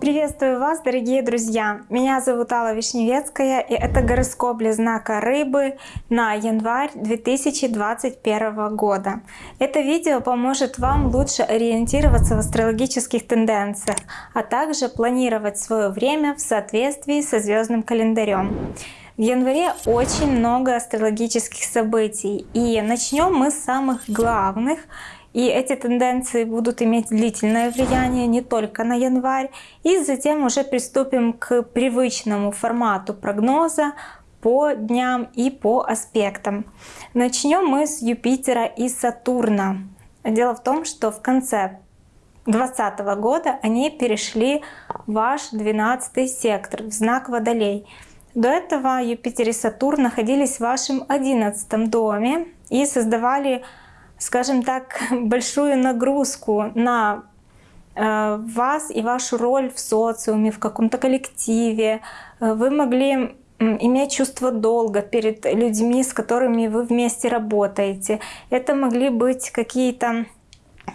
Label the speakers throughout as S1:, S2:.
S1: Приветствую вас, дорогие друзья! Меня зовут Алла Вишневецкая, и это гороскоп для знака Рыбы на январь 2021 года. Это видео поможет вам лучше ориентироваться в астрологических тенденциях, а также планировать свое время в соответствии со звездным календарем. В январе очень много астрологических событий, и начнем мы с самых главных — и эти тенденции будут иметь длительное влияние не только на январь. И затем уже приступим к привычному формату прогноза по дням и по аспектам. Начнем мы с Юпитера и Сатурна. Дело в том, что в конце 2020 года они перешли в ваш 12 сектор, в знак Водолей. До этого Юпитер и Сатурн находились в вашем 11 доме и создавали скажем так, большую нагрузку на э, вас и вашу роль в социуме, в каком-то коллективе. Э, вы могли иметь чувство долга перед людьми, с которыми вы вместе работаете. Это могли быть какие-то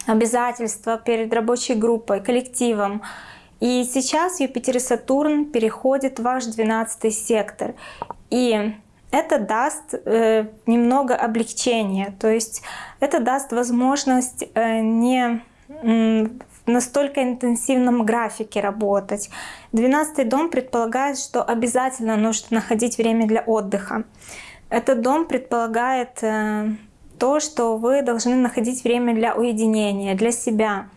S1: обязательства перед рабочей группой, коллективом. И сейчас Юпитер и Сатурн переходят в ваш 12 сектор. И это даст э, немного облегчения, то есть это даст возможность э, не в настолько интенсивном графике работать. 12 дом предполагает, что обязательно нужно находить время для отдыха. Этот дом предполагает э, то, что вы должны находить время для уединения, для себя,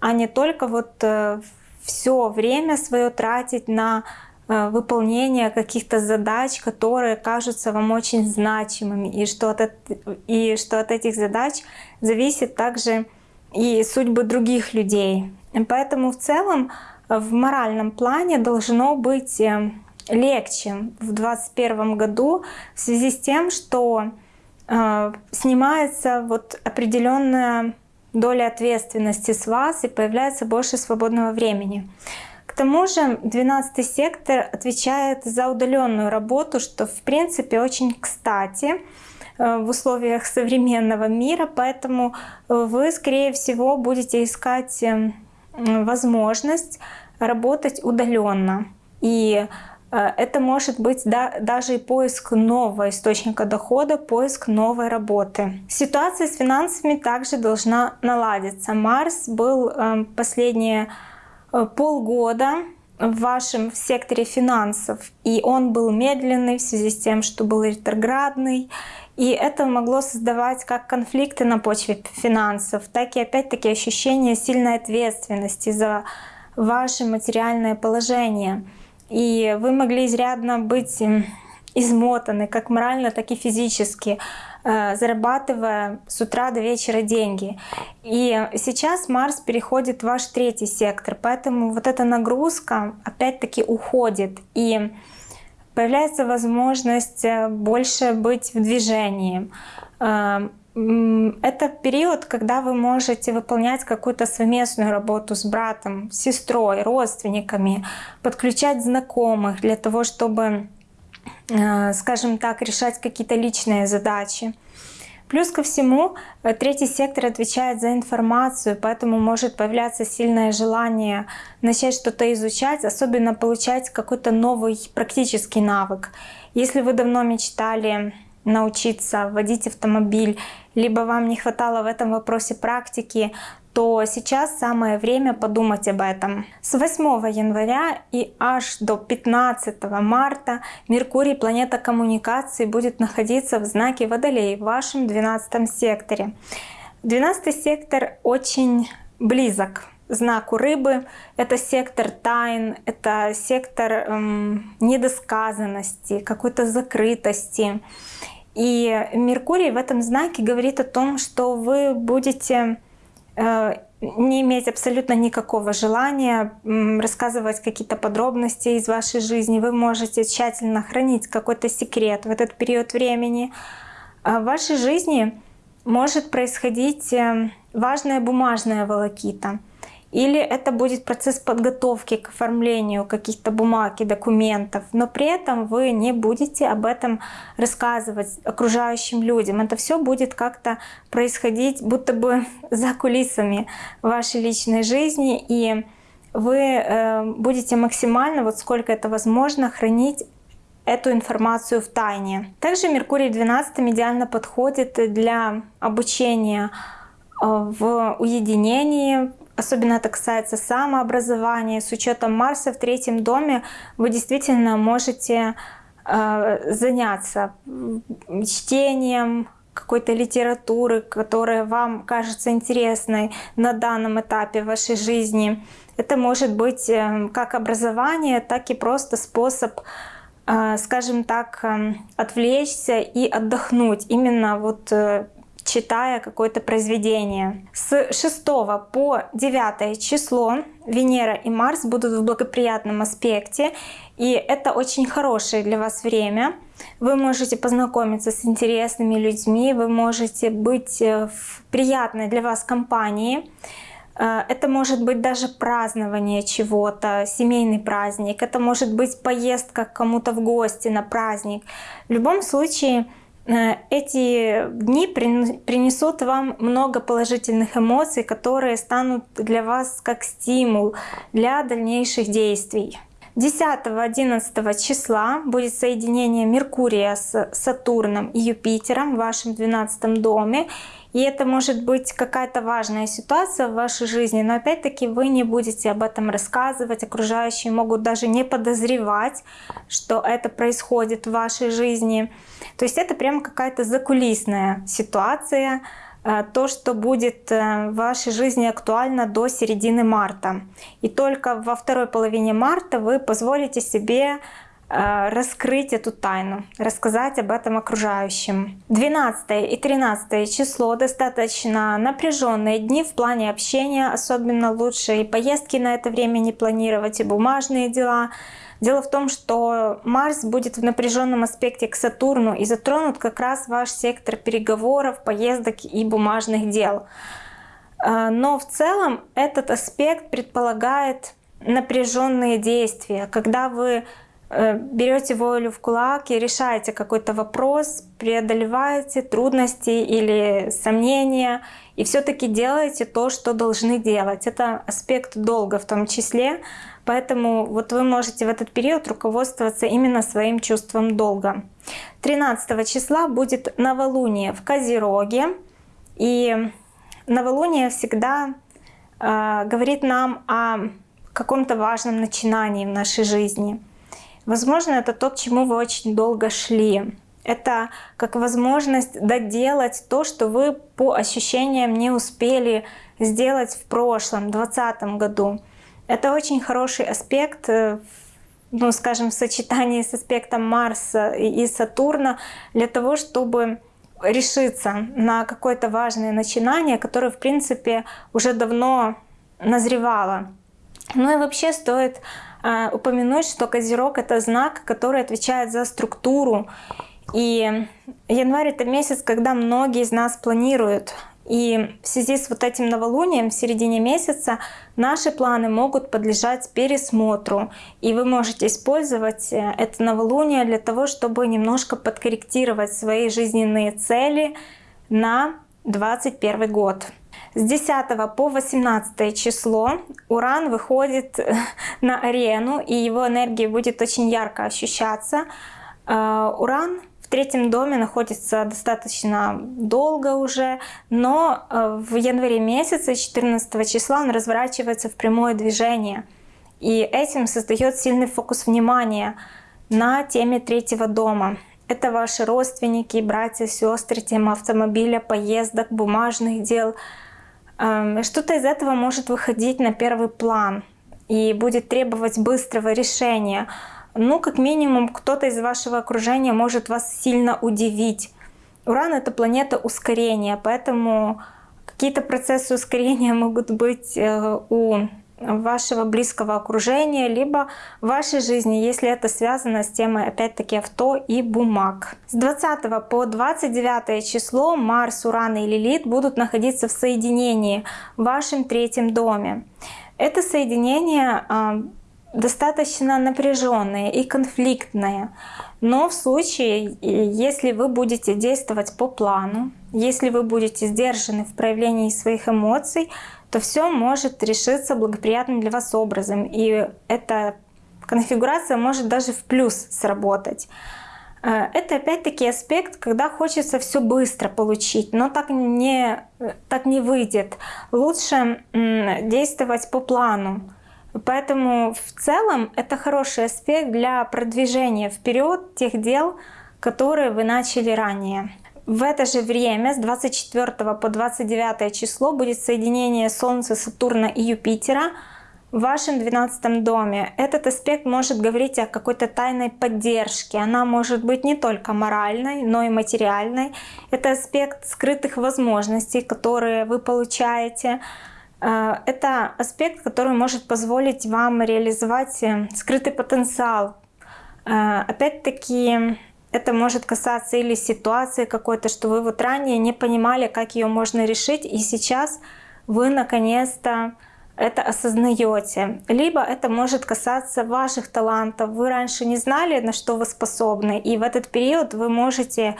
S1: а не только вот э, все время свое тратить на Э, выполнение каких-то задач, которые кажутся вам очень значимыми, и что, от, и что от этих задач зависит также и судьбы других людей. Поэтому в целом в моральном плане должно быть э, легче в 2021 году в связи с тем, что э, снимается вот определенная доля ответственности с вас и появляется больше свободного времени тому же 12 сектор отвечает за удаленную работу, что в принципе очень кстати э, в условиях современного мира, поэтому э, вы, скорее всего, будете искать э, возможность работать удаленно. И это может быть да, даже и поиск нового источника дохода, поиск новой работы. Ситуация с финансами также должна наладиться. Марс был последние Э, полгода в вашем секторе финансов, и он был медленный в связи с тем, что был ретроградный, и это могло создавать как конфликты на почве финансов, так и опять-таки ощущение сильной ответственности за ваше материальное положение. И вы могли изрядно быть измотаны как морально, так и физически, э, зарабатывая с утра до вечера деньги. И сейчас Марс переходит в ваш третий сектор, поэтому вот эта нагрузка опять-таки уходит. И появляется возможность э, больше быть в движении. Это период, когда вы можете выполнять какую-то совместную работу с братом, сестрой, родственниками, подключать знакомых для того, чтобы Э, скажем так, решать какие-то личные задачи. Плюс ко всему, э, третий сектор отвечает за информацию, поэтому может появляться сильное желание начать что-то изучать, особенно получать какой-то новый практический навык. Если вы давно мечтали научиться водить автомобиль, либо вам не хватало в этом вопросе практики, то сейчас самое время подумать об этом. С 8 января и аж до 15 марта Меркурий, планета коммуникации, будет находиться в знаке Водолей в вашем 12 секторе. 12 сектор очень близок знаку рыбы. Это сектор тайн, это сектор эм, недосказанности, какой-то закрытости. И Меркурий в этом знаке говорит о том, что вы будете Э, не иметь абсолютно никакого желания рассказывать какие-то подробности из вашей жизни. Вы можете тщательно хранить какой-то секрет в этот период времени. А в вашей жизни может происходить э, важная бумажная волокита. Или это будет процесс подготовки к оформлению каких-то бумаг и документов, но при этом вы не будете об этом рассказывать окружающим людям. Это все будет как-то происходить будто бы за кулисами вашей личной жизни, и вы э, будете максимально, вот сколько это возможно, хранить эту информацию в тайне. Также Меркурий в 12 идеально подходит для обучения э, в уединении, Особенно это касается самообразования. С учетом Марса в третьем доме вы действительно можете э, заняться чтением какой-то литературы, которая вам кажется интересной на данном этапе вашей жизни. Это может быть э, как образование, так и просто способ, э, скажем так, э, отвлечься и отдохнуть. Именно вот читая какое-то произведение. С 6 по 9 число Венера и Марс будут в благоприятном аспекте, и это очень хорошее для вас время. Вы можете познакомиться с интересными людьми, вы можете быть э, в приятной для вас компании. Э, это может быть даже празднование чего-то, семейный праздник. Это может быть поездка к кому-то в гости на праздник. В любом случае, эти дни принесут вам много положительных эмоций, которые станут для вас как стимул для дальнейших действий. 10-11 числа будет соединение Меркурия с Сатурном и Юпитером в вашем 12 доме. И это может быть какая-то важная ситуация в вашей жизни, но опять-таки вы не будете об этом рассказывать, окружающие могут даже не подозревать, что это происходит в вашей жизни. То есть это прямо какая-то закулисная ситуация, то, что будет э, в вашей жизни актуально до середины марта. И только во второй половине марта вы позволите себе Э, раскрыть эту тайну, рассказать об этом окружающим. 12 и 13 число достаточно напряженные дни в плане общения, особенно лучше и поездки на это время не планировать, и бумажные дела. Дело в том, что Марс будет в напряженном аспекте к Сатурну и затронут как раз ваш сектор переговоров, поездок и бумажных дел. Э, но в целом этот аспект предполагает напряженные действия, когда вы берете волю в кулак и решаете какой-то вопрос, преодолеваете трудности или сомнения и все-таки делаете то, что должны делать. Это аспект долга в том числе, поэтому вот вы можете в этот период руководствоваться именно своим чувством долга. 13 числа будет новолуние в Козероге, и новолуние всегда э, говорит нам о каком-то важном начинании в нашей жизни. Возможно, это то, к чему вы очень долго шли. Это как возможность доделать то, что вы по ощущениям не успели сделать в прошлом, 2020 году. Это очень хороший аспект, э, ну, скажем, в сочетании с аспектом Марса и Сатурна, для того, чтобы решиться на какое-то важное начинание, которое, в принципе, уже давно назревало. Ну и вообще стоит упомянуть, что Козерог — это знак, который отвечает за структуру. И январь — это месяц, когда многие из нас планируют. И в связи с вот этим новолунием в середине месяца наши планы могут подлежать пересмотру. И вы можете использовать э, это новолуние для того, чтобы немножко подкорректировать свои жизненные цели на 2021 год. С 10 по 18 число Уран выходит э, на арену, и его энергия будет очень ярко ощущаться. Э, Уран в третьем доме находится достаточно долго уже, но э, в январе месяце, 14 числа, он разворачивается в прямое движение. И этим создает сильный фокус внимания на теме третьего дома. Это ваши родственники, братья, сестры, тема автомобиля, поездок, бумажных дел – что-то из этого может выходить на первый план и будет требовать быстрого решения. Ну, как минимум, кто-то из вашего окружения может вас сильно удивить. Уран — это планета ускорения, поэтому какие-то процессы ускорения могут быть э, у вашего близкого окружения, либо в вашей жизни, если это связано с темой, опять-таки, авто и бумаг. С 20 по 29 число Марс, Уран и Лилит будут находиться в соединении в вашем третьем доме. Это соединение а, достаточно напряженное и конфликтное. Но в случае, если вы будете действовать по плану, если вы будете сдержаны в проявлении своих эмоций, то все может решиться благоприятным для вас образом. И эта конфигурация может даже в плюс сработать. Э, это опять-таки аспект, когда хочется все быстро получить, но так не, так не выйдет. Лучше действовать по плану. Поэтому в целом это хороший аспект для продвижения вперед тех дел, которые вы начали ранее. В это же время с 24 по 29 число будет соединение Солнца, Сатурна и Юпитера в вашем 12 доме. Этот аспект может говорить о какой-то тайной поддержке. Она может быть не только моральной, но и материальной. Это аспект скрытых возможностей, которые вы получаете. Э, это аспект, который может позволить вам реализовать э, скрытый потенциал. Э, опять-таки, это может касаться или ситуации какой-то, что вы вот ранее не понимали, как ее можно решить, и сейчас вы наконец-то это осознаете. Либо это может касаться ваших талантов. Вы раньше не знали, на что вы способны, и в этот период вы можете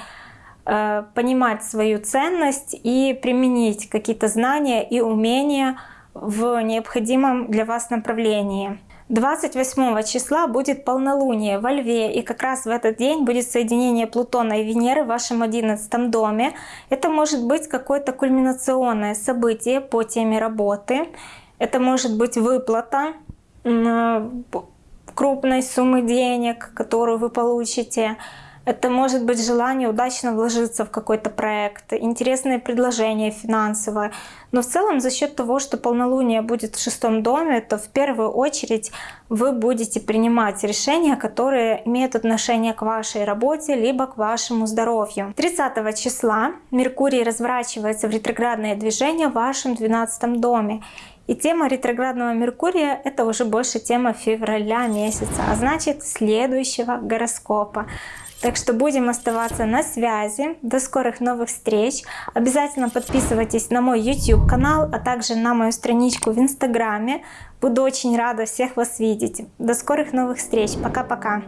S1: понимать свою ценность и применить какие-то знания и умения в необходимом для вас направлении. 28 числа будет полнолуние во Льве, и как раз в этот день будет соединение Плутона и Венеры в вашем 11 доме. Это может быть какое-то кульминационное событие по теме работы. Это может быть выплата крупной суммы денег, которую вы получите. Это может быть желание удачно вложиться в какой-то проект, интересное предложение финансовое. Но в целом за счет того, что полнолуние будет в шестом доме, то в первую очередь вы будете принимать решения, которые имеют отношение к вашей работе, либо к вашему здоровью. 30 числа Меркурий разворачивается в ретроградное движение в вашем 12 доме. И тема ретроградного Меркурия это уже больше тема февраля месяца, а значит следующего гороскопа. Так что будем оставаться на связи. До скорых новых встреч. Обязательно подписывайтесь на мой YouTube канал, а также на мою страничку в Инстаграме. Буду очень рада всех вас видеть. До скорых новых встреч. Пока-пока.